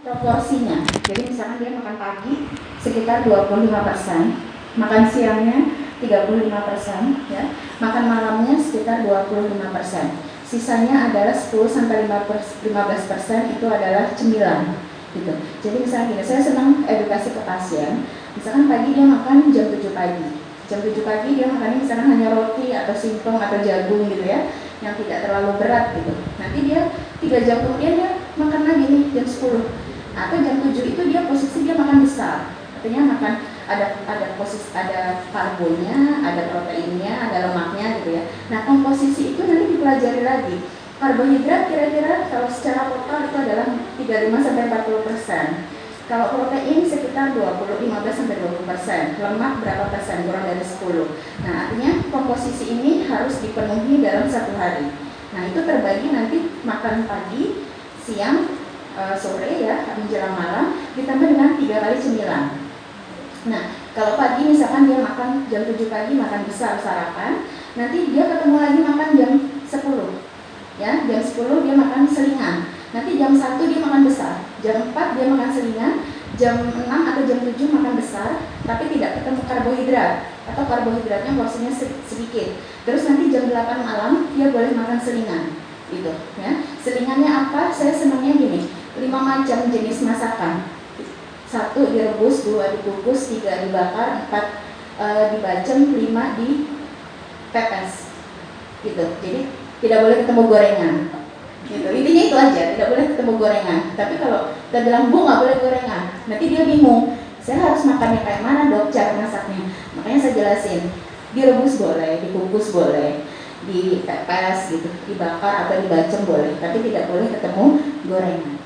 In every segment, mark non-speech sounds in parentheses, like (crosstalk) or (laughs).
proporsinya. Jadi misalkan dia makan pagi sekitar 25 persen, makan siangnya 35 persen, ya, makan malamnya sekitar 25 persen. Sisanya adalah 10 sampai 15 persen itu adalah cemilan, gitu. Jadi misalnya gini, saya senang edukasi ke pasien. Misalkan pagi dia makan jam 7 pagi, jam 7 pagi dia makannya misalkan hanya roti atau singkong atau jagung gitu ya, yang tidak terlalu berat gitu. Nanti dia tiga jam kemudian dia makan lagi nih jam 10 atau jam 7 itu dia posisi dia makan besar. Artinya makan ada ada posisi ada karbonya ada proteinnya ada lemaknya gitu ya. Nah komposisi itu nanti dipelajari lagi. Karbohidrat kira-kira kalau secara total itu adalah 35 sampai 40 persen. Kalau protein sekitar 20, 15 sampai 20 persen, lemak berapa persen, kurang dari 10. Nah artinya komposisi ini harus dipenuhi dalam satu hari. Nah itu terbagi nanti makan pagi, siang, uh, sore ya menjelang malam ditambah dengan tiga kali cemilan. Nah kalau pagi misalkan dia makan jam 7 pagi makan besar sarapan, nanti dia ketemu lagi makan jam 10 ya jam 10 dia makan selingan. Nanti jam 1 dia makan besar, jam 4 dia makan selingan, jam 6 atau jam 7 makan besar, tapi tidak ketemu karbohidrat atau karbohidratnya porsinya sedikit. Terus nanti jam 8 malam dia boleh makan selingan, gitu ya. Selingannya apa? Saya senangnya gini, lima macam jenis masakan. Satu direbus dua dikukus tiga dibakar empat e, dibacem lima di pepes gitu. Jadi tidak boleh ketemu gorengan. Gitu. Intinya itu aja tidak boleh ketemu gorengan. Tapi kalau kita bilang bu nggak boleh gorengan nanti dia bingung. Saya harus makannya kayak mana dok cara masaknya? Makanya saya jelasin direbus boleh dikukus boleh di pepes gitu dibakar atau dibacem boleh tapi tidak boleh ketemu gorengan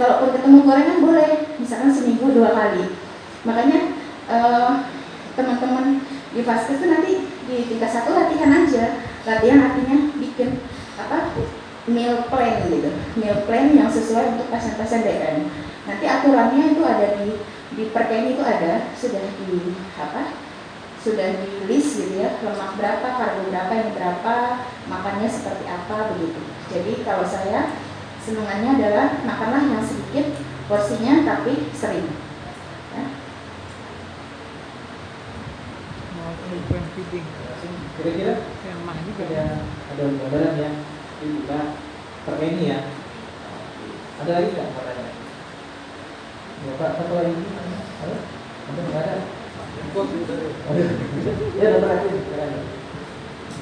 kalaupun ketemu gorengan boleh misalkan seminggu dua kali. Makanya eh, teman-teman di vaskes itu nanti di tingkat satu latihan aja. Latihan artinya bikin apa meal plan gitu. Meal plan yang sesuai untuk pasien-pasien DN nanti aturannya itu ada di di perken itu ada sudah di apa sudah di list gitu ya lemak berapa karbo berapa yang berapa makannya seperti apa begitu. Jadi kalau saya senangannya adalah makanlah yang sedikit porsinya tapi sering. Ya. kira-kira yang mah juga ada ada gambaran ya? Kita pakai ini ya? Ada lagi nggak pertanyaan Bapak satu lagi. Ada? Ada nggak ada? Ya dokter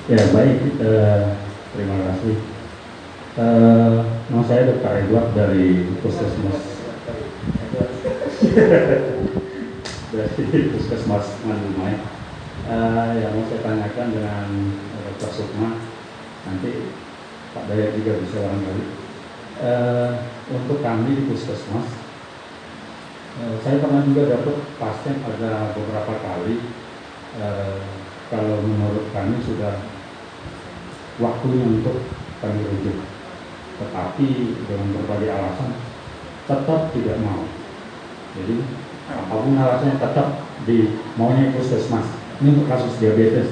ya baik. Uh, terima kasih Uh, nama saya Dr. Edward dari Puskesmas (laughs) dari Puskesmas Mandumai. Uh, yang mau saya tanyakan dengan Dr. Sukma nanti Pak Daya juga bisa barangkali. Uh, untuk kami di Puskesmas, uh, saya pernah juga dapat pasien ada beberapa kali. Uh, kalau menurut kami sudah waktunya untuk kami rujuk tetapi dengan berbagai alasan tetap tidak mau. Jadi apa pun alasannya tetap di maunya puskesmas. Ini untuk kasus diabetes.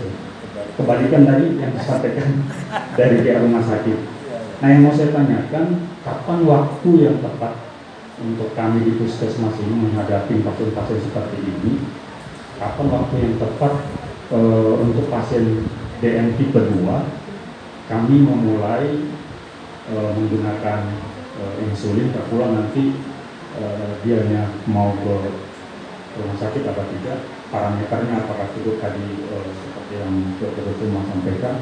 Kebalikan tadi yang disampaikan (laughs) dari pihak rumah sakit. Nah yang mau saya tanyakan, kapan waktu yang tepat untuk kami di puskesmas ini menghadapi pasien-pasien seperti ini? Kapan waktu yang tepat e, untuk pasien DM tipe 2 kami memulai uh, menggunakan uh, insulin tak pula nanti uh, dianya mau ke rumah sakit atau tidak parameternya apakah cukup tadi uh, seperti yang dokter cuma sampaikan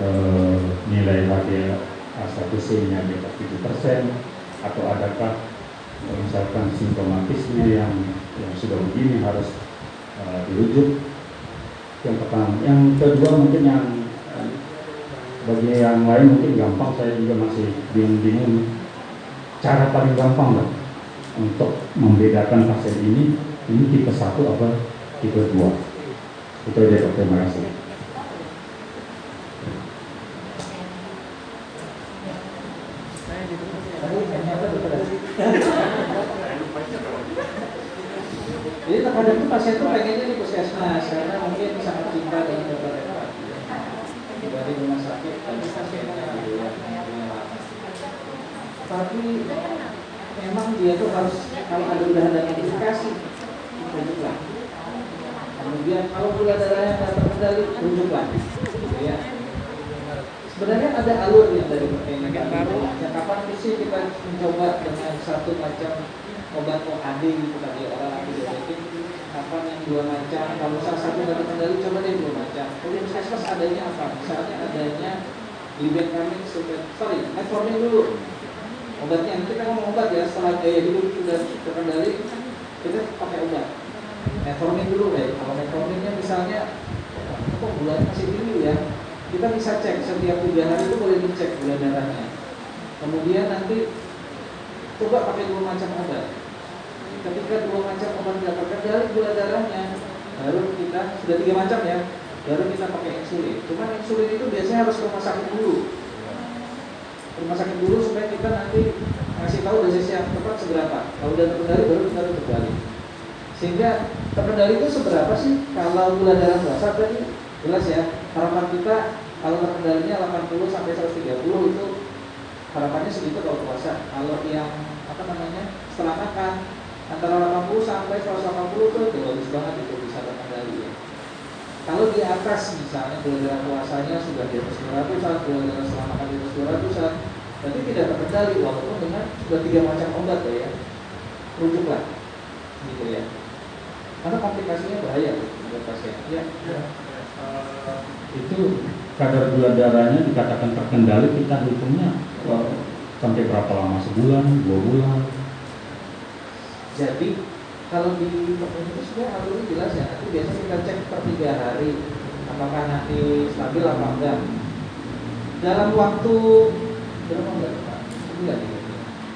uh, nilai HbA1c nya di atas 7 persen atau adakah misalkan simptomatisnya yang yang sudah begini harus uh, dirujuk? Yang pertama. Yang kedua mungkin yang bagi yang lain mungkin gampang saya juga masih bingung-bingung cara paling gampang lah untuk membedakan pasien ini ini tipe satu apa tipe dua. Itu aja dok. Terima kasih. Jadi terkadang pasien itu pengennya di puskesmas karena mungkin sangat cinta dengan dokter dari rumah sakit dan pasiennya luar tapi memang dia tuh harus kalau ada udah ada notifikasi rujuklah kemudian kalau gula darahnya nggak terkendali rujuklah gitu ya. Sebenarnya ada alurnya dari baru. ya kapan sih kita mencoba dengan satu macam obat OAD gitu tadi orang antibiotik kapan yang dua macam? Kalau salah satu nggak terkendali coba deh dua macam. Kalau puskesmas adanya apa? Misalnya adanya libencamin sorry metformin dulu. Obatnya nanti kita ngomong obat ya setelah gaya hidup sudah terkendali kita pakai obat. Metformin dulu deh kalau metforminnya misalnya kok gulanya masih tinggi ya? Kita bisa cek setiap tiga hari itu boleh dicek gula darahnya. Kemudian nanti coba pakai dua macam obat ketika dua macam obat tidak terkendali gula darahnya baru kita sudah tiga macam ya baru kita pakai insulin cuman insulin itu biasanya harus ke rumah sakit dulu rumah sakit dulu supaya kita nanti ngasih tahu dosis yang tepat seberapa. Kalau udah terkendali baru kita terkendali. Sehingga terkendali itu seberapa sih? Kalau gula darah puasa tadi jelas ya. Harapan kita kalau terkendalinya 80 sampai 130 itu harapannya segitu kalau puasa. Kalau yang apa namanya setelah makan antara 80 sampai 180 itu bagus banget itu bisa terkendali ya. Kalau di atas misalnya gula puasanya sudah di atas 200 saat gula makan di atas 200 saat berarti tidak terkendali walaupun dengan sudah tiga macam obat ya rujuklah gitu ya karena komplikasinya bahaya buat pasien ya, ya. Uh, itu kadar gula darahnya dikatakan terkendali kita hitungnya uh, sampai berapa lama sebulan dua bulan jadi kalau di itu sebenarnya alurnya jelas ya. Nanti biasanya kita cek per tiga hari apakah nanti stabil apa enggak. Dalam waktu berapa bulan pak? Bulan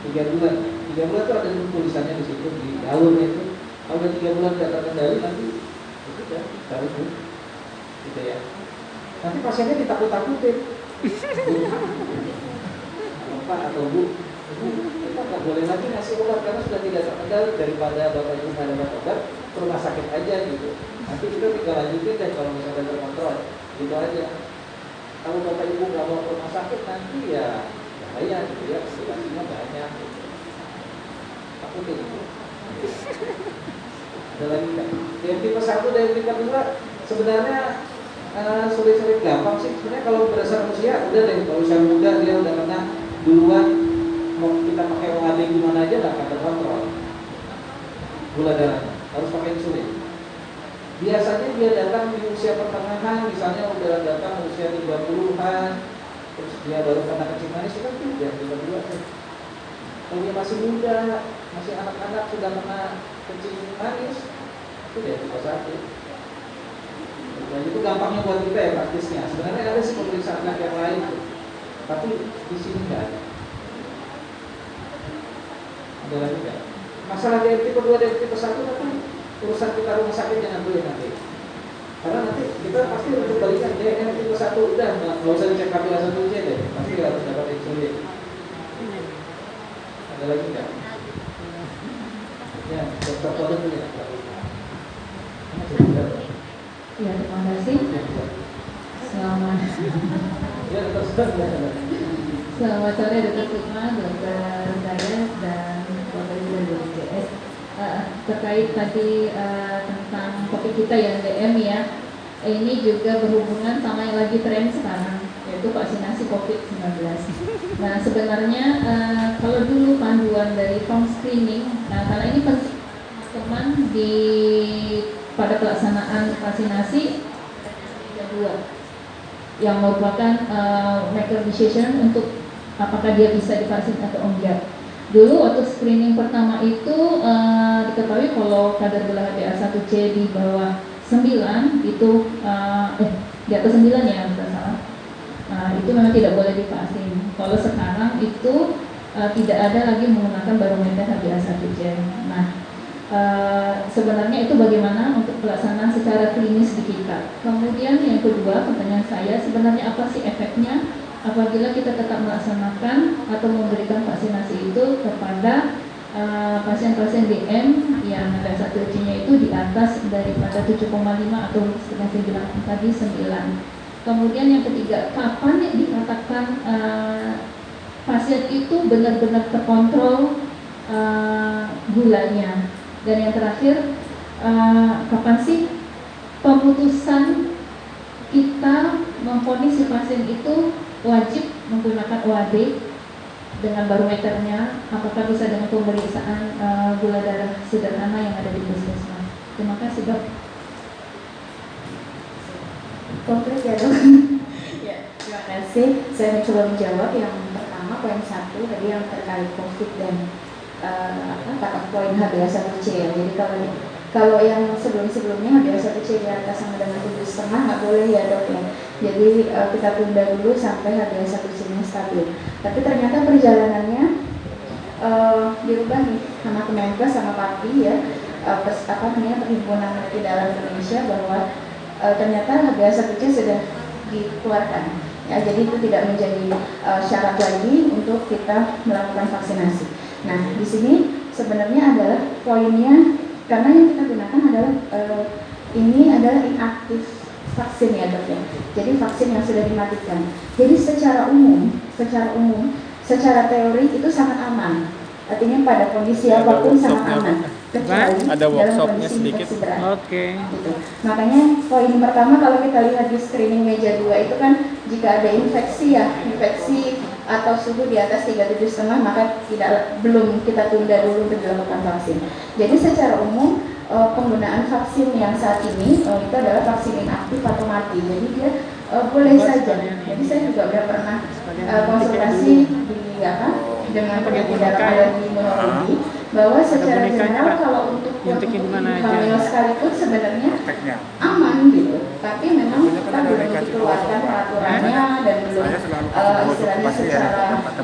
tiga bulan. Tiga bulan itu ada tulisannya di situ di alurnya itu. Kalau udah tiga bulan tidak terkendali nanti itu ya tahu tuh gitu ya. Nanti pasiennya ditakut-takutin. (laughs) Pak atau bu kita nggak boleh lagi ngasih obat karena sudah tidak terkendali daripada bapak ibu nggak dapat obat ke rumah sakit aja gitu. Nanti kita tinggal lanjutin deh kalau misalnya terkontrol gitu aja. Kalau bapak ibu nggak mau ke rumah sakit nanti ya bahaya gitu ya. Komplikasinya banyak. Takut itu ada lagi yang tipe satu dan tipe dua sebenarnya uh, sulit-sulit gampang sih. Sebenarnya kalau berdasar usia udah deh. Kalau usia muda dia udah kena duluan mau kita pakai OAD gimana aja nggak akan terkontrol gula darahnya harus pakai insulin. Biasanya dia datang di usia pertengahan misalnya udah datang usia 30-an terus dia baru kena kencing manis kan tidak tiga dua kalau dia masih muda masih anak-anak sudah kena kencing manis itu dia tipe satu dan itu gampangnya buat kita ya praktisnya. Sebenarnya ada sih pemeriksaan yang lain tapi di sini nggak ada. Ada lagi nggak masalah dari tipe dua dari tipe satu tapi urusan kita rumah sakit jangan dulu nanti. Karena nanti kita pasti untuk balikan DNA tipe satu. Udah nggak usah dicek KPA satu aja deh. Pasti harus dapat insulin ada lagi nggak? Ya dokter Kodok dulu ya Ya, terima kasih. Selamat. Ya, dokter Selamat sore Dokter Sukma, Dokter Dayas dan Dari. Uh, terkait tadi uh, tentang topik kita yang DM ya, ini juga berhubungan sama yang lagi tren sekarang yaitu vaksinasi COVID-19. Nah sebenarnya uh, kalau dulu panduan dari form screening, nah karena ini teman di pada pelaksanaan vaksinasi yang merupakan uh, make decision untuk apakah dia bisa divaksin atau enggak. Dulu waktu screening pertama itu uh, diketahui kalau kadar gula HbA1c di bawah 9 itu uh, eh di atas 9 ya tidak salah. Nah, itu memang tidak boleh divaksin. Kalau sekarang itu uh, tidak ada lagi menggunakan barometer HbA1c. Nah, Uh, sebenarnya itu bagaimana untuk pelaksanaan secara klinis di kita. Kemudian yang kedua pertanyaan saya sebenarnya apa sih efeknya apabila kita tetap melaksanakan atau memberikan vaksinasi itu kepada pasien-pasien uh, DM yang ada satu itu di atas daripada 7,5 atau setengah saya bilang tadi 9. Kemudian yang ketiga, kapan dikatakan uh, pasien itu benar-benar terkontrol uh, gulanya dan yang terakhir uh, kapan sih pemutusan kita memfonis si pasien itu wajib menggunakan OAD dengan barometernya apakah bisa dengan pemeriksaan uh, gula darah sederhana yang ada di puskesmas. Terima kasih dok. Konkret ya dok. ya, terima kasih. Saya mencoba menjawab yang pertama poin satu tadi yang terkait COVID dan uh, apa kata poin HbA1c ya. Jadi kalau kalau yang sebelum-sebelumnya HbA1c di atas sama dengan tujuh setengah nggak boleh ya dok ya. Jadi uh, kita tunda dulu sampai HbA1c-nya stabil. Tapi ternyata perjalanannya uh, dirubah nih sama Kemenkes sama PAPI ya. Uh, pers, apa namanya perhimpunan di dalam Indonesia bahwa uh, ternyata HbA1c sudah dikeluarkan. Ya, jadi itu tidak menjadi uh, syarat lagi untuk kita melakukan vaksinasi. Nah, di sini sebenarnya adalah poinnya karena yang kita gunakan adalah uh, ini adalah inaktif vaksin ya dok ya. Jadi vaksin yang sudah dimatikan. Jadi secara umum, secara umum, secara teori itu sangat aman. Artinya pada kondisi apa pun sangat aman kecuali ada workshopnya sedikit. Oke. Okay. Gitu. Makanya poin pertama kalau kita lihat di screening meja dua itu kan jika ada infeksi ya infeksi atau suhu di atas tiga tujuh setengah maka tidak belum kita tunda dulu untuk dilakukan vaksin. Jadi secara umum uh, penggunaan vaksin yang saat ini uh, itu adalah vaksin inaktif atau mati. Jadi dia uh, boleh saja. Jadi saya juga sudah pernah konsultasi di apa dengan penyakit darah alergi imunologi bahwa secara general kalau untuk yang hamil sekalipun sebenarnya aman gitu. Tapi memang kita belum dikeluarkan peraturannya dan belum uh, istilahnya secara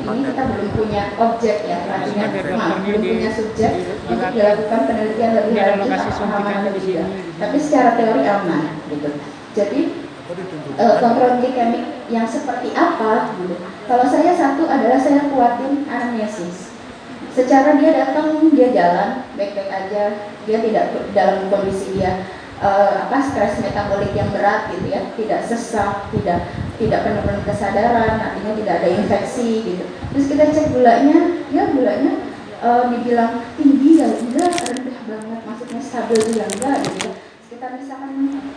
ini kita belum punya objek ya artinya maaf, belum punya subjek untuk dilakukan penelitian lebih lanjut aman atau tidak tapi secara teori aman gitu. Jadi uh, kontrol glikemik yang seperti apa gitu. Kalau saya satu adalah saya kuatin anamnesis secara dia datang dia jalan baik-baik aja. Dia tidak dalam kondisi dia uh, apa stres metabolik yang berat gitu ya. Tidak sesak tidak tidak penuh-penuh kesadaran artinya tidak ada infeksi gitu. Terus kita cek gulanya ya gulanya uh, dibilang tinggi ya enggak rendah banget maksudnya stabil juga enggak gitu. Sekitar misalkan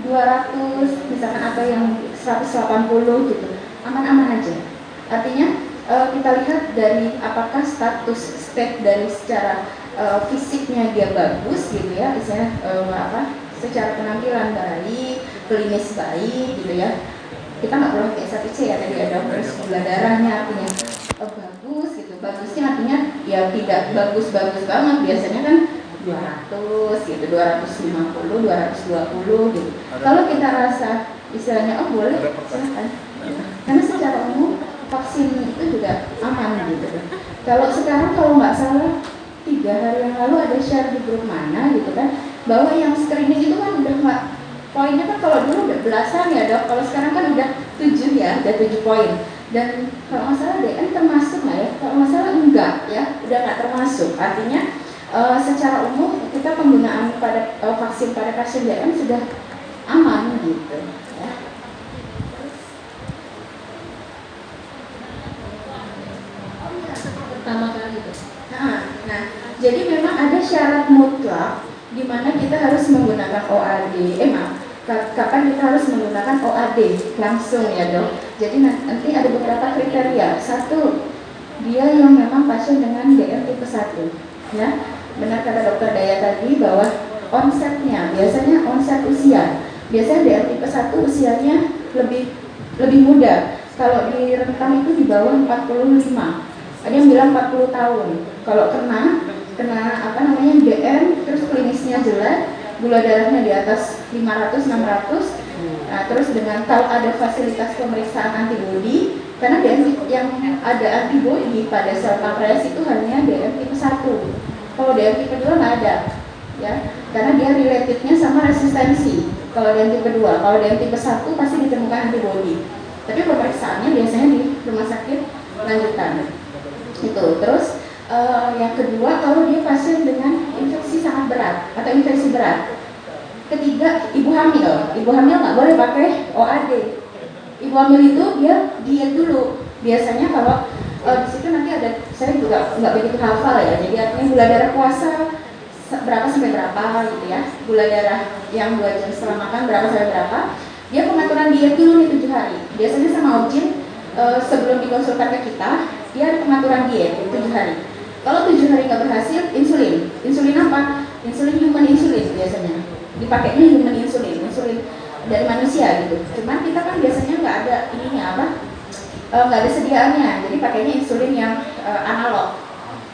200 misalkan ada yang 180 gitu. Aman-aman aja. Artinya uh, kita lihat dari apakah status state dari secara uh, fisiknya dia bagus gitu ya, misalnya uh, apa, secara penampilan baik, klinis baik gitu ya. Kita nggak perlu kayak satu C ya tadi ada terus gula darahnya artinya uh, bagus gitu. Bagusnya artinya ya tidak bagus-bagus banget biasanya kan 200 gitu, 250, 220 gitu. Kalau kita rasa istilahnya oh boleh silahkan. Karena secara umum vaksin itu juga aman gitu kalau sekarang kalau nggak salah tiga hari yang lalu ada share di grup mana gitu kan. Bahwa yang screening itu kan udah nggak poinnya kan kalau dulu udah belasan ya dok. Kalau sekarang kan udah tujuh ya udah tujuh poin. Dan kalau nggak salah DN termasuk nggak ya? Kalau nggak salah enggak ya udah nggak termasuk. Artinya uh, secara umum kita penggunaan pada uh, vaksin pada pasien DN sudah aman gitu pertama kali itu. Nah, nah, jadi memang ada syarat mutlak di mana kita harus menggunakan OAD. Eh kapan kita harus menggunakan OAD langsung ya dok. Jadi nanti ada beberapa kriteria. Satu, dia yang memang pasien dengan DR tipe 1 ya. Benar kata dokter Daya tadi bahwa onsetnya biasanya onset usia. Biasanya DR tipe 1 usianya lebih lebih muda. Kalau di rentang itu di bawah 45 ada yang bilang 40 tahun kalau kena kena apa namanya DM terus klinisnya jelek gula darahnya di atas 500 600 nah, terus dengan tahu ada fasilitas pemeriksaan antibodi karena DM yang ada antibodi pada sel pankreas itu hanya DM tipe 1 kalau DM tipe 2 nggak ada ya. Karena dia relatednya sama resistensi. Kalau DM tipe 2 kalau DM tipe 1 pasti ditemukan antibodi. Tapi pemeriksaannya biasanya di rumah sakit lanjutan. Itu terus uh, yang kedua kalau dia pasien dengan infeksi sangat berat atau infeksi berat. Ketiga ibu hamil. Ibu hamil nggak boleh pakai OAD ibu hamil itu dia diet dulu. Biasanya kalau uh, di situ nanti ada saya juga nggak begitu hafal ya. Jadi artinya gula darah puasa berapa sampai berapa gitu ya. Gula darah yang dua jam setelah makan berapa sampai berapa. Dia pengaturan diet dulu nih tujuh hari. Biasanya sama objin uh, sebelum dikonsulkan ke kita dia pengaturan diet tujuh hari kalau tujuh hari nggak berhasil insulin. Insulin apa? Insulin human insulin biasanya. Dipakainya human insulin insulin dari manusia gitu. Cuman kita kan biasanya nggak ada ininya apa? Eh, nggak ada sediaannya. Jadi pakainya insulin yang uh, analog.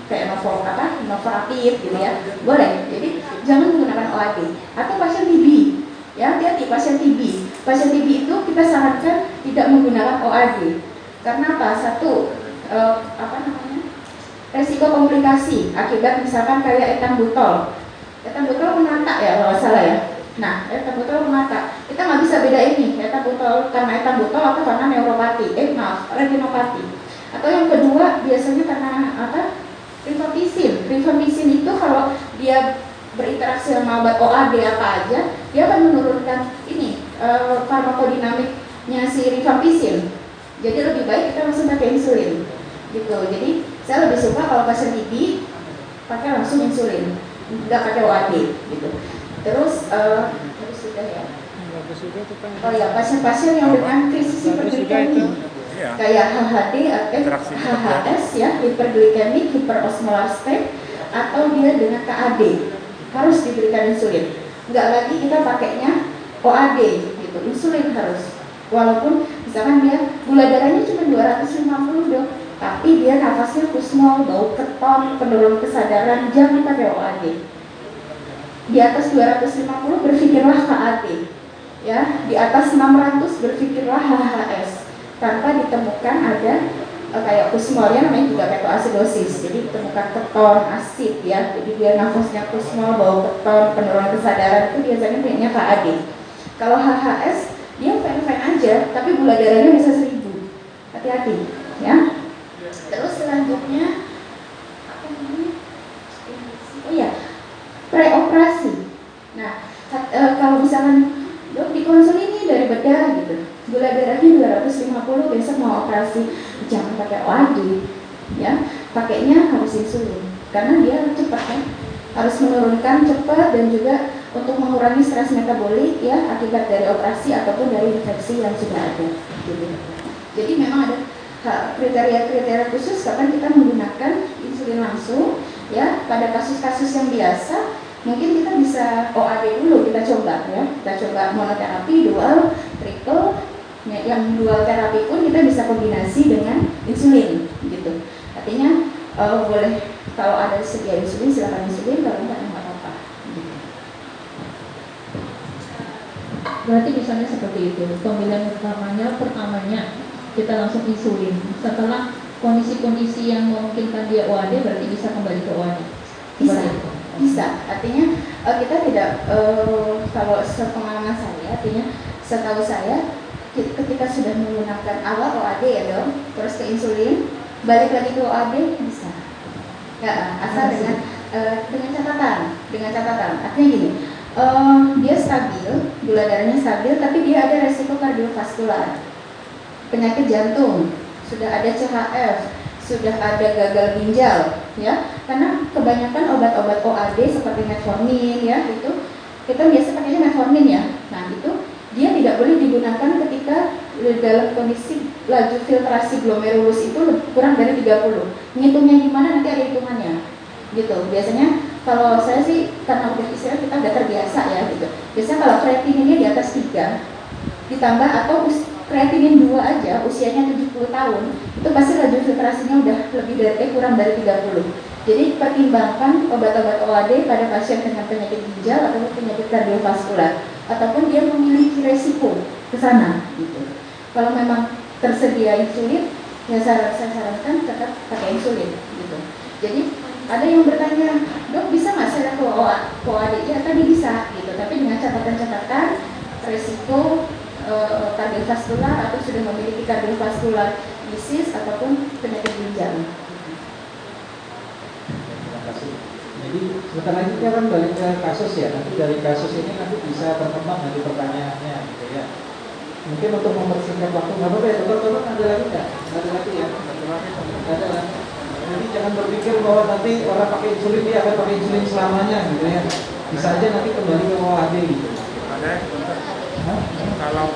Kayak novo apa? Novorapid gitu ya. Boleh. Jadi jangan menggunakan OAD atau pasien TB ya hati-hati pasien TB pasien TB itu kita sarankan tidak menggunakan OAD karena apa? Satu uh, apa namanya resiko komplikasi akibat misalkan kayak etambutol etambutol menata ya kalau salah ya Nah, etabutol mata kita nggak bisa beda ini etabutol karena etabutol atau karena neuropati, eh maaf, retinopati. Atau yang kedua biasanya karena apa? Rifampicin. Rifampicin itu kalau dia berinteraksi sama obat OAD apa aja, dia akan menurunkan ini e, farmakodinamiknya si rifampicin. Jadi lebih baik kita langsung pakai insulin, gitu. Jadi saya lebih suka kalau pasien TB pakai langsung insulin, nggak pakai OAD, gitu. Terus uh, sudah ya. Oh ya, pasien-pasien yang dengan krisis hiperglikemik iya. kayak HHD, eh, HHS ya, hiperglikemik, hiperosmolar state, atau dia dengan KAD harus diberikan insulin. Enggak lagi kita pakainya OAD gitu, insulin harus. Walaupun misalkan dia gula darahnya cuma 250 dok, tapi dia nafasnya kusmol, bau keton, penurun kesadaran, jangan pakai OAD di atas 250 berpikirlah KAT ya. Di atas 600 berpikirlah HHS tanpa ditemukan ada uh, kayak kusmol ya namanya juga ketoasidosis jadi ditemukan keton asid ya. Jadi dia nafasnya kusmol bau keton penurunan kesadaran itu biasanya punya KAD kalau HHS dia fine-fine aja tapi gula darahnya bisa seribu. Hati-hati ya terus selanjutnya apa namanya oh iya preoperasi. Nah, e, kalau misalkan dok di konsul ini dari bedah gitu, gula darahnya 250 besok mau operasi, jangan pakai OAD, ya, pakainya harus insulin karena dia cepat kan, harus menurunkan cepat dan juga untuk mengurangi stres metabolik ya akibat dari operasi ataupun dari infeksi yang sudah ada. Gitu. Jadi memang ada kriteria-kriteria khusus kapan kita menggunakan insulin langsung ya pada kasus-kasus yang biasa mungkin kita bisa OAD dulu kita coba ya kita coba monoterapi dual triple ya, yang dual terapi pun kita bisa kombinasi dengan insulin gitu artinya uh, boleh kalau ada sedia insulin silakan insulin kalau enggak enggak apa-apa gitu. berarti misalnya seperti itu pemilihan utamanya pertamanya kita langsung insulin setelah kondisi-kondisi yang memungkinkan dia OAD berarti bisa kembali ke OAD bisa bisa. Artinya uh, kita tidak uh, kalau sepengalaman saya artinya setahu saya ketika sudah menggunakan awal OAD ya dong terus ke insulin balik lagi ke OAD bisa. Ya asal dengan uh, dengan catatan dengan catatan. Artinya gini uh, dia stabil gula darahnya stabil tapi dia ada resiko kardiovaskular penyakit jantung sudah ada CHF, sudah ada gagal ginjal, ya. Karena kebanyakan obat-obat OAD seperti metformin, ya, itu kita biasa pakainya metformin ya. Nah, itu dia tidak boleh digunakan ketika dalam kondisi laju filtrasi glomerulus itu kurang dari 30. Ngitungnya gimana nanti ada hitungannya. Gitu. Biasanya kalau saya sih karena udah istilah kita udah terbiasa ya gitu. Biasanya kalau kreatininnya di atas 3 ditambah atau kreatinin dua aja usianya 70 tahun itu pasti laju filtrasinya udah lebih dari eh, kurang dari 30 jadi pertimbangkan obat-obat OAD pada pasien dengan penyakit ginjal atau penyakit kardiovaskular ataupun dia memiliki resiko ke sana gitu. Kalau memang tersedia insulin ya saya, sarankan tetap pakai insulin gitu. Jadi ada yang bertanya dok bisa nggak saya ke OAD ya? Tadi bisa gitu. Tapi dengan catatan-catatan resiko uh, kardiovaskular atau sudah memiliki kardiovaskular disease ataupun penyakit ginjal. Terima kasih. Jadi sebentar lagi kita akan balik ke kasus ya. Nanti dari kasus ini nanti bisa berkembang nanti pertanyaannya gitu ya. Mungkin untuk mempersingkat waktu nggak apa-apa ya, dokter, ada lagi nggak? Ada lagi ya. ada lah. Jadi jangan berpikir bahwa nanti orang pakai insulin dia akan pakai insulin selamanya gitu ya. Bisa aja nanti kembali ke OAD gitu. Ada? Kalau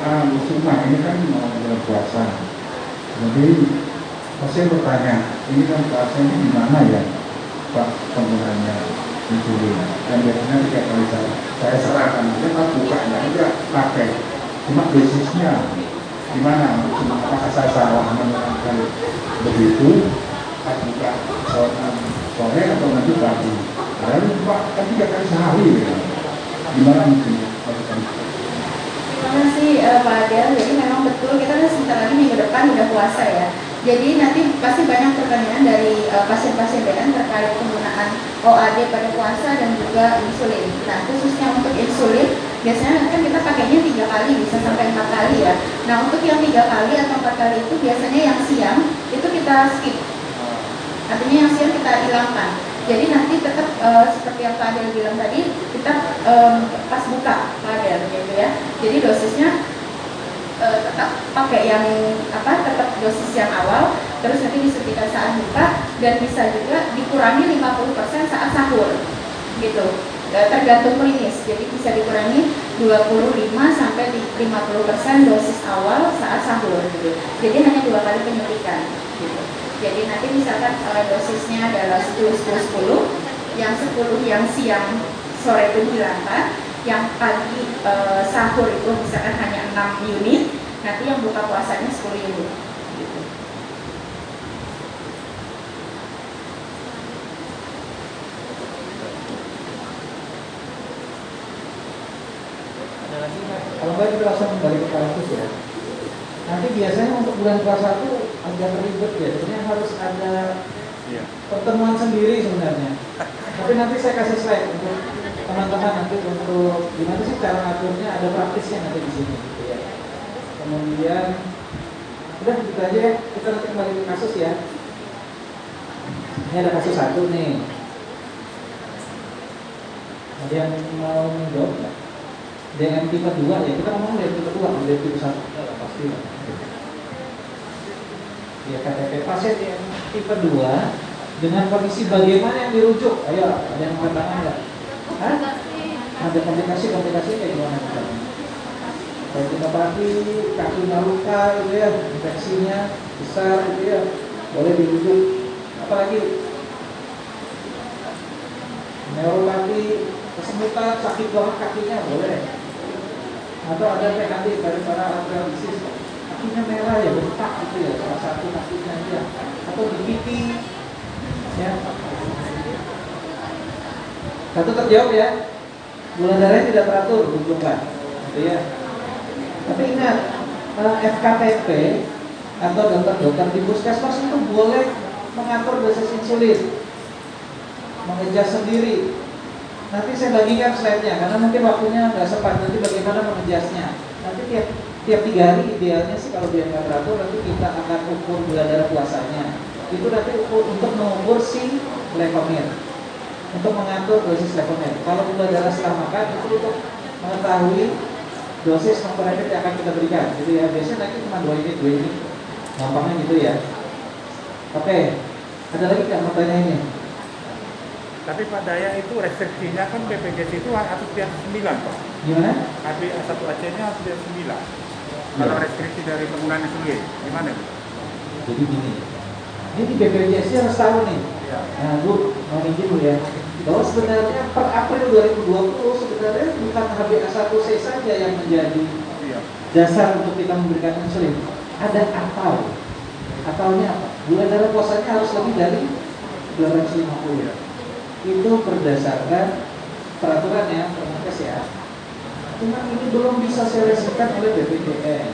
Ah, ini kan mau puasa. Jadi saya bertanya, ini kan puasa ini di mana ya Pak penggunaannya insulin? Dan biasanya tiga kali saya, saya serahkan aja, Pak bukanya aja pakai. Cuma dosisnya di mana? Cuma apakah saya salah menerangkan begitu? Pas buka sore atau nanti pagi? Padahal Pak kan tiga kali sehari ya. Gimana mungkin? Terima kasih Pak Adel. Jadi memang betul kita kan sebentar lagi minggu depan udah puasa ya. Jadi nanti pasti banyak pertanyaan dari eh, pasien-pasien BN terkait penggunaan OAD pada puasa dan juga insulin. Nah khususnya untuk insulin biasanya kan kita pakainya tiga kali bisa sampai empat kali ya. Nah untuk yang tiga kali atau empat kali itu biasanya yang siang itu kita skip. Artinya yang siang kita hilangkan. Jadi nanti tetap eh, seperti yang Pak Adel bilang tadi kita em, pas buka Pak Adel gitu ya. Jadi dosisnya eh, tetap pakai yang apa tetap dosis yang awal terus nanti disuntikan saat buka dan bisa juga dikurangi 50% saat sahur gitu. Eh, tergantung klinis. Jadi bisa dikurangi 25 sampai di 50% dosis awal saat sahur gitu. Jadi hanya dua kali penyuntikan gitu jadi nanti misalkan eh, dosisnya adalah 10 10 10 yang 10 yang siang sore itu dihilangkan yang pagi eh, sahur itu misalkan hanya 6 unit nanti yang buka puasanya 10 unit gitu. Kalau nggak kita langsung kembali ke kasus ya. Nanti biasanya untuk bulan puasa itu agak ribet ya. Sebenarnya harus ada iya. pertemuan sendiri sebenarnya. Tapi nanti saya kasih slide untuk teman-teman nanti untuk gimana sih cara ngaturnya ada praktisnya nanti di sini gitu ya. Kemudian udah gitu aja ya. Kita nanti kembali ke kasus ya. Ini ada kasus satu nih. Ada yang mau menjawab nggak? DM tipe 2 ya kita ngomong DM tipe 2 DM tipe 1 ya, pasti lah. Ya KTP pasien yang tipe 2 dengan kondisi bagaimana yang dirujuk? Ayo ada yang mengatakan nggak? Hah? ada komplikasi-komplikasi kayak gimana? Misalnya kayak kita pagi kakinya luka gitu ya infeksinya besar gitu ya boleh dirujuk. Apalagi? Neuropati kesemutan sakit banget kakinya boleh. Atau ada PKD dari para artritis kakinya merah ya bentak gitu ya salah satu kakinya dia. Atau di pipi ya. Satu terjawab ya. Gula darahnya tidak teratur rujukan gitu ya. Tapi ingat eh, FKPP atau dokter-dokter di puskesmas itu boleh mengatur dosis insulin mengejar sendiri. Nanti saya bagikan slide-nya karena mungkin waktunya nggak sempat. Nanti bagaimana mengejasnya? Nanti tiap tiap tiga hari idealnya sih kalau dia nggak teratur nanti kita akan ukur gula darah puasanya. Itu nanti ukur, untuk mengukur si leukemia untuk mengatur dosis leukemia. Kalau gula darah setelah makan itu untuk mengetahui dosis komponen yang akan kita berikan. Jadi ya biasanya nanti cuma dua unit dua unit. Gampangnya gitu ya. Oke ada lagi nggak ini Tapi Pak Daya itu restriksinya kan BPJS itu harus di atas 9 Pak. gimana HB A1 AC-nya harus di atas 9. Kalau restriksi dari penggunaan insulin, gimana Bu? jadi gini ini di BPJS nya harus tahu nih Iya. Nah, Bu, mau izin dulu ya. Bahwa sebenarnya per April 2020 sebenarnya bukan HbA1c saja yang menjadi Iya. dasar untuk kita memberikan insulin. Ada atau. Ataunya apa? Gula darah puasanya harus lebih dari 250. Itu berdasarkan peraturan ya, permenkes ya. Cuma ini belum bisa diselesaikan oleh BPJS.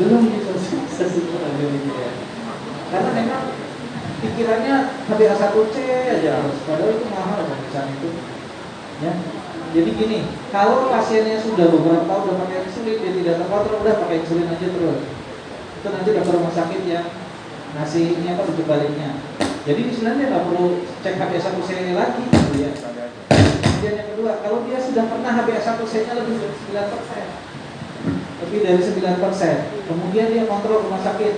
Belum bisa diselesaikan oleh BPJS. Karena memang pikirannya HbA1c aja harus padahal itu mahal pemeriksaan itu ya jadi gini kalau pasiennya sudah beberapa tahun udah pakai insulin dia tidak terkontrol udah pakai insulin aja terus itu nanti dokter rumah sakit yang ngasih ini apa rujuk baliknya jadi di sebenarnya nggak perlu cek HbA1c lagi gitu ya kemudian yang kedua kalau dia sudah pernah HbA1c nya lebih dari 9 persen lebih dari 9%. Kemudian dia kontrol rumah sakit.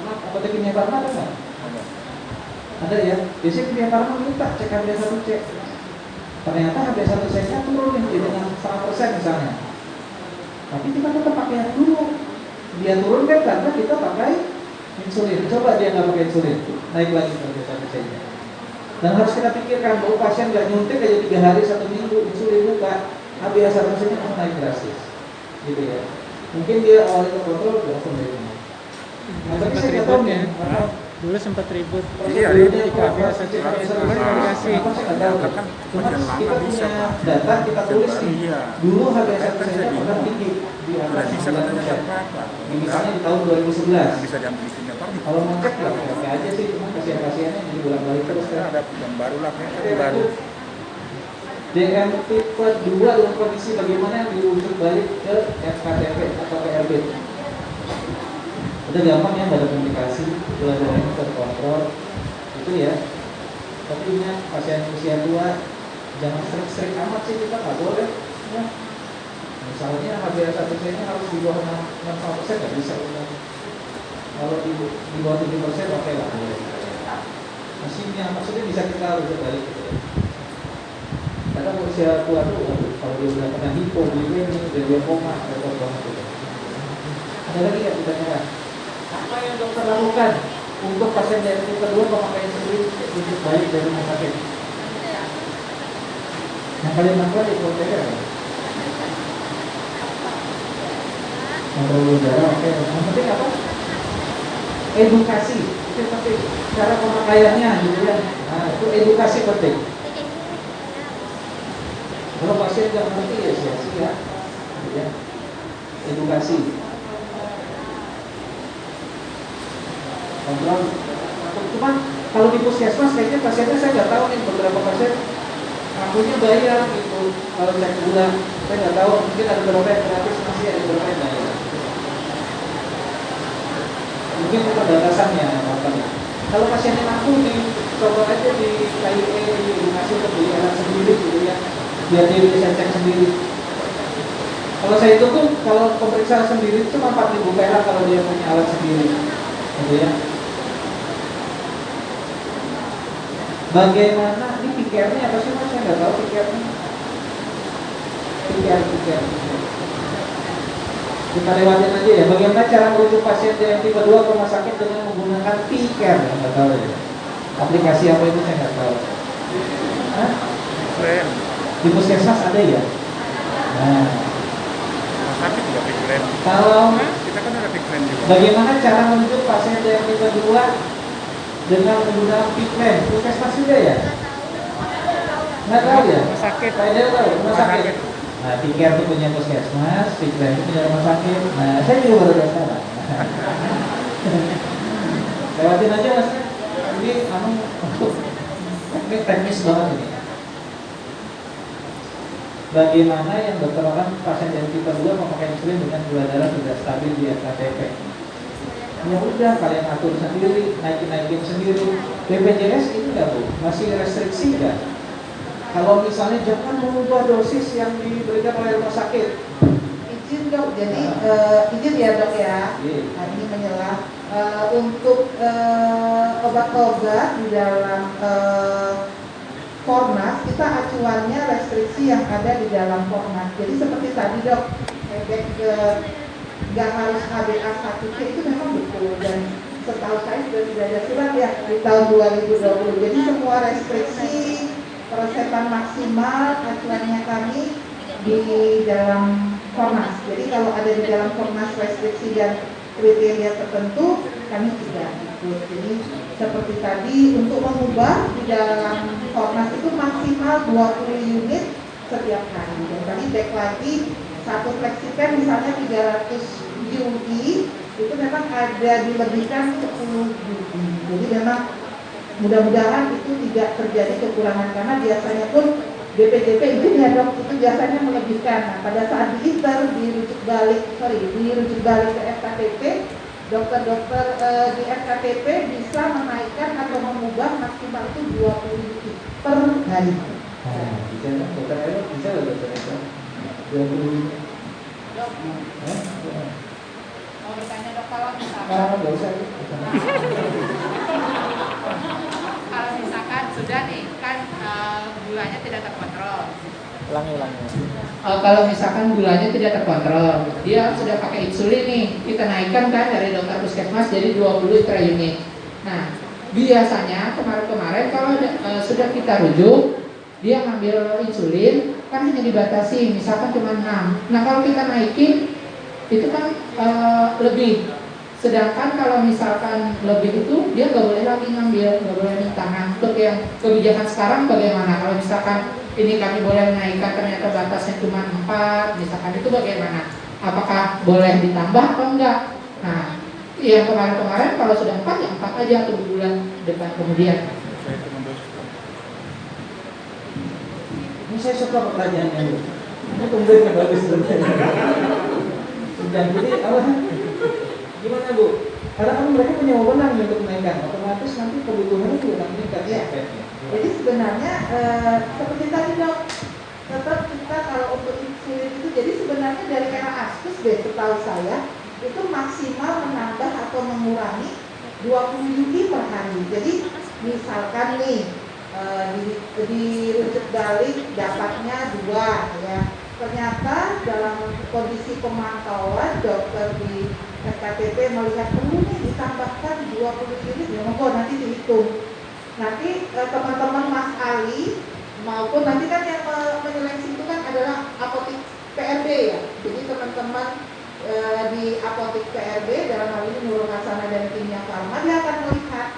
Apotek kimia farma ada nggak? Ada ya. Biasanya kimia farma minta cek HbA1c. Ternyata HbA1c nya turun nih dengan setengah persen misalnya. Tapi kita tetap pakai yang dulu. Dia turun kan karena kita pakai insulin. Coba dia nggak pakai insulin, naik lagi HbA1c nya. Dan harus kita pikirkan bahwa pasien nggak nyuntik aja tiga hari satu minggu insulin buka, HbA1c nya akan naik drastis, gitu ya. Mungkin dia awalnya terkontrol, langsung ini. Nah, tapi saya nggak tahu nih, dulu sempat ribut Iya, prosedurnya iya. kok biasa HbA1c cek bisa kemarin bisa dikasih. Nggak kan Cuma makin lama bisa, data kita tulis nih. Iya. Dulu Kan HbA1c saya nya pernah tinggi atas bisa katanya 9%. jam berapa? Misalnya di tahun 2011. Bisa jam di sini apa? Kalau mau cek lah, oke aja sih, cuma pasien-pasiennya jadi bolak balik terus kan. ada yang baru lah, kan Oke, baru. DM tipe 2 dalam kondisi bagaimana yang dirujuk balik ke FKTP atau PRB. Udah gampang ya, ada komunikasi, darahnya terkontrol, itu ya. Tapi ingat pasien usia tua jangan sering-sering amat sih kita nggak boleh. Ya. Misalnya HbA1c nya harus di bawah 65 persen nggak bisa. Kalau di, di bawah 7 persen oke lah. boleh. Maksudnya bisa kita rujuk balik gitu ya. Kadang usia tua tuh kalau dia udah pernah hipoglikemia, udah dia koma, repot banget gitu. Ada lagi nggak pertanyaan? Apa yang dokter lakukan untuk pasien tipe 2 pemakaian sendiri rujuk balik dari rumah sakit? Yang paling manfaat di ya? Kontrol udara, oke. Yang penting apa? Edukasi, itu penting. Cara pemakaiannya gitu ya. Nah, itu edukasi penting. Kalau pasien nggak ngerti ya sia-sia. Gitu ya. Edukasi. Kontrol. Cuma kalau di puskesmas kayaknya pasiennya saya nggak tahu nih beberapa pasien akunya bayar gitu kalau cek gula saya nggak tahu mungkin ada beberapa yang gratis masih ada beberapa yang bayar mungkin itu batasannya apa ya. Kalau pasiennya mampu di coba aja di KIE di edukasi beli alat sendiri gitu ya. Biar dia bisa cek sendiri. Kalau saya itu tuh kalau pemeriksaan sendiri cuma 4000 perak kalau dia punya alat sendiri. Gitu ya Bagaimana ini pikirnya apa sih mas? Saya nggak tahu pikirnya. Pikir pikir. Kita lewatin aja ya. Bagaimana cara merujuk pasien yang tipe 2 ke rumah sakit dengan menggunakan pikir? Nggak tahu ya. Aplikasi apa itu saya nggak tahu. Hah? Keren. Di puskesmas ada ya? Nah, sakit juga pikiran. kalau Kita kan ada pikiran juga. bagaimana cara merujuk pasien yang tipe 2 dengan menggunakan pikir? Puskesmas juga ya? Nggak tahu ya? rumah sakit Saya tahu, rumah sakit. Nah, tiket itu punya puskesmas, pikiran itu punya rumah sakit. Nah, saya juga baru tahu sekarang. (laughs) Lewatin aja mas. Ini anu, ini teknis banget ini. Bagaimana yang dokter pasien yang tipe 2 memakai insulin dengan gula darah tidak stabil di FKTP? Ya udah, kalian atur sendiri, naikin-naikin sendiri. BPJS ini nggak bu, masih restriksi nggak? Kalau misalnya jangan mengubah dosis yang diberikan oleh rumah sakit. Izin dok, jadi eh, izin ya dok ya. Iya. Nah, ini menyelah Eh, untuk eh, obat-obat di dalam Fornas kita acuannya restriksi yang ada di dalam Fornas. Jadi seperti tadi dok, efek ke nggak harus HbA 1c itu memang betul dan setahu saya sudah tidak ada surat ya di tahun 2020. Jadi semua restriksi persetan maksimal acuannya kami di dalam Fornas. Jadi kalau ada di dalam Fornas restriksi dan kriteria tertentu kami tidak ikut. Jadi seperti tadi untuk mengubah di dalam Fornas itu maksimal 20 unit setiap hari. Dan tadi back lagi satu flexipen misalnya 300 UI itu memang ada dilebihkan 10 UI. Jadi memang mudah-mudahan itu tidak terjadi kekurangan karena biasanya pun BPJP itu ya dok itu biasanya melebihkan. Nah, pada saat diinter dirujuk balik sorry dirujuk balik ke FKTP dokter-dokter eh, di FKTP bisa menaikkan atau mengubah maksimal itu 20 unit per hari. Nah, bisa? Dokter bisa dokter. 20 ini. Eh? Mau kalau misalkan kalau misalkan sudah nih kan eh, gulanya tidak terkontrol. Ulangi, ulangi. Eh, kalau misalkan gulanya tidak terkontrol, dia sudah pakai insulin nih, kita naikkan kan dari dokter puskesmas jadi 20 per unit. Nah, biasanya kemarin-kemarin kalau eh, sudah kita rujuk, dia ngambil insulin kan hanya dibatasi, misalkan cuma 6. Nah, kalau kita naikin itu kan eh, lebih. Sedangkan kalau misalkan lebih itu dia nggak boleh lagi ngambil, nggak boleh minta. Nah, untuk yang kebijakan sekarang bagaimana? Kalau misalkan ini kami boleh menaikkan ternyata batasnya cuma 4, misalkan itu bagaimana? Apakah boleh ditambah atau enggak? Nah, yang kemarin-kemarin kalau sudah 4 ya 4 aja tunggu bulan depan kemudian. Saya cuma dos. Ini saya suka pertanyaannya. Bu. Ini tumbuhnya bagus sebenarnya. Dan jadi apa? Gimana bu? Karena kan mereka punya wewenang untuk menaikkan, otomatis nanti kebutuhannya juga akan meningkat Iya. ya. Jadi sebenarnya eh, seperti tadi dok, tetap kita kalau untuk insulin itu jadi sebenarnya dari era askus deh setahu saya itu maksimal menambah atau mengurangi 20 unit per hari. Jadi misalkan nih eh, di, di rujuk balik dapatnya dua ya. Ternyata dalam kondisi pemantauan dokter di SKPP melihat perlu ditambahkan 20 unit ya monggo nanti dihitung nanti eh, teman-teman Mas Ali maupun nanti kan yang me- menyeleksi itu kan adalah apotik PRB ya jadi teman-teman eh, di apotik PRB dalam hal ini Nurul Hasanah dan timnya Farma dia akan melihat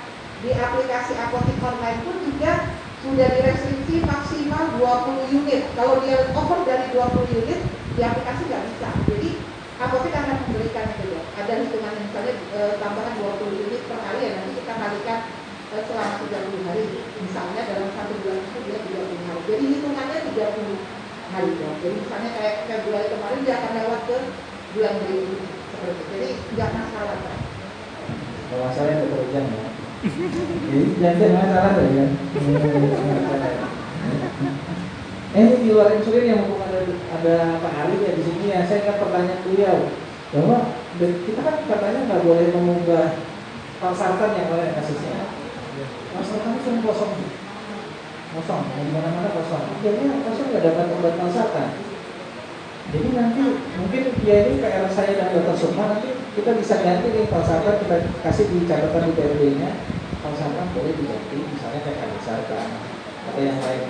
di aplikasi apotik online pun juga sudah direstriksi maksimal 20 unit. Kalau dia over dari 20 unit di aplikasi nggak bisa. Jadi apotek akan memberikan itu ya. Ada hitungan misalnya eh, tambahan 20 unit per hari ya nanti kita kalikan eh, selama 30 hari. Misalnya dalam satu bulan itu dia 30 hari. Jadi hitungannya 30 hari ya. Jadi misalnya kayak Februari kemarin dia akan lewat ke bulan berikutnya seperti itu. Jadi nggak masalah. Kalau saya ada pekerjaan ya. Jadi masalah ya. Eh di luar insulin yang mumpung ada ada Pak Ali ya di sini ya. Saya ingat pertanyaan beliau bahwa kita kan katanya nggak boleh mengubah valsartan yang oleh kasusnya. Valsartan itu cuma kosong, kosong, di mana-mana kosong. Akhirnya kosong nggak dapat obat valsartan. Jadi nanti mungkin ya ini PR saya dan dokter Sukma nanti kita bisa ganti nih falsafah kita kasih di catatan di PRD-nya falsafah boleh diganti misalnya kayak kalsarkan atau yang lain.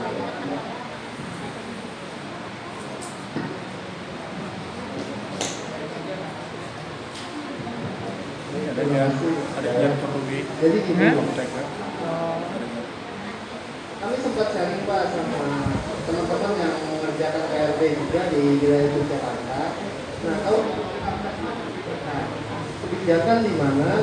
Adanya adanya perlu di jadi gini kami sempat sharing pak sama teman-teman yang mengerjakan PRB juga di wilayah Yogyakarta. Nah, kalau nah, kebijakan di mana